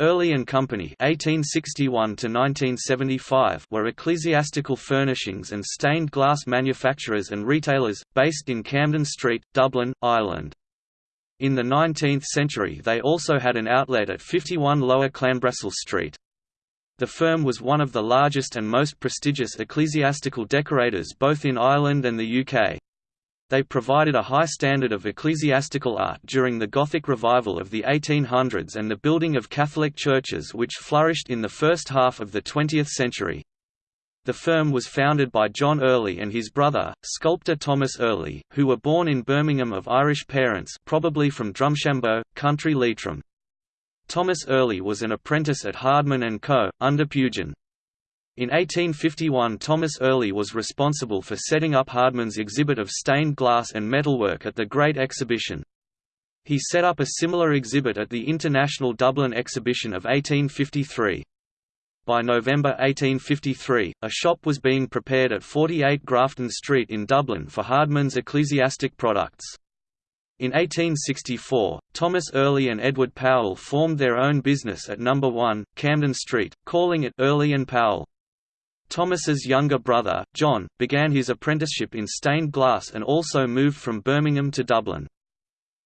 Early and Company (1861–1975) were ecclesiastical furnishings and stained glass manufacturers and retailers, based in Camden Street, Dublin, Ireland. In the 19th century they also had an outlet at 51 Lower Clanbrassil Street. The firm was one of the largest and most prestigious ecclesiastical decorators both in Ireland and the UK. They provided a high standard of ecclesiastical art during the Gothic revival of the 1800s and the building of Catholic churches which flourished in the first half of the 20th century. The firm was founded by John Early and his brother, sculptor Thomas Early, who were born in Birmingham of Irish parents probably from Drumshanbo, County Leitrim. Thomas Early was an apprentice at Hardman & Co., under Pugin. In 1851 Thomas Early was responsible for setting up Hardman's exhibit of stained glass and metalwork at the Great Exhibition. He set up a similar exhibit at the International Dublin Exhibition of 1853. By November 1853, a shop was being prepared at 48 Grafton Street in Dublin for Hardman's ecclesiastic products. In 1864, Thomas Early and Edward Powell formed their own business at No. 1, Camden Street, calling it Early and Powell. Thomas's younger brother, John, began his apprenticeship in stained glass and also moved from Birmingham to Dublin.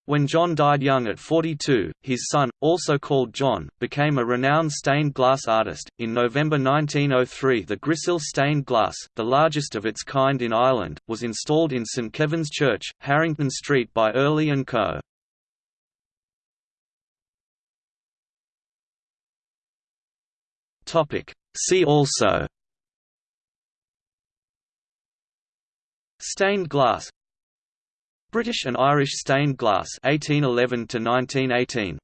When John died young at 42, his son, also called John, became a renowned stained glass artist. In November 1903, the Grisaille stained glass, the largest of its kind in Ireland, was installed in St Kevin's Church, Harrington Street by Early and Co. Topic: See also Stained glass. British and Irish stained glass 1811 to 1918